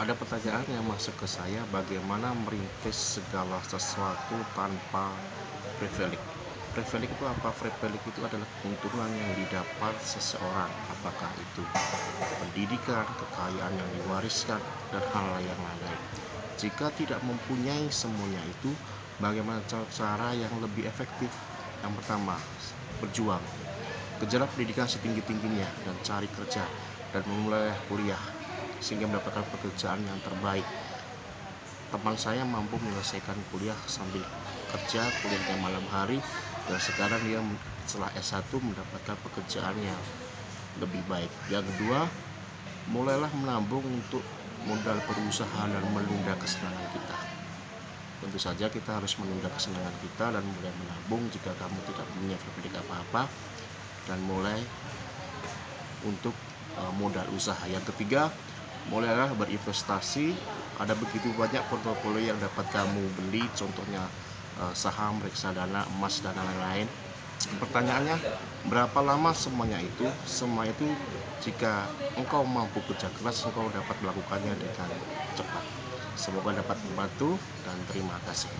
ada pertanyaan yang masuk ke saya bagaimana merintis segala sesuatu tanpa privilege privilege itu apa? Privilege itu adalah keuntungan yang didapat seseorang. Apakah itu pendidikan kekayaan yang diwariskan dan hal yang lain jika tidak mempunyai semuanya itu bagaimana cara yang lebih efektif? Yang pertama berjuang. Kejar pendidikan setinggi-tingginya dan cari kerja dan memulai kuliah sehingga mendapatkan pekerjaan yang terbaik. Teman saya mampu menyelesaikan kuliah sambil kerja kuliahnya malam hari dan sekarang dia setelah S1 mendapatkan pekerjaan yang lebih baik. Yang kedua mulailah menabung untuk modal berusaha dan menunda kesenangan kita. Tentu saja kita harus menunda kesenangan kita dan mulai menabung jika kamu tidak punya privilege apa-apa dan mulai untuk uh, modal usaha. Yang ketiga mulailah berinvestasi. Ada begitu banyak portofolio yang dapat kamu beli contohnya uh, saham reksadana emas dan lain-lain. Pertanyaannya berapa lama semuanya itu? Semua itu jika engkau mampu kerja keras engkau dapat melakukannya dengan cepat. Semoga dapat membantu dan terima kasih.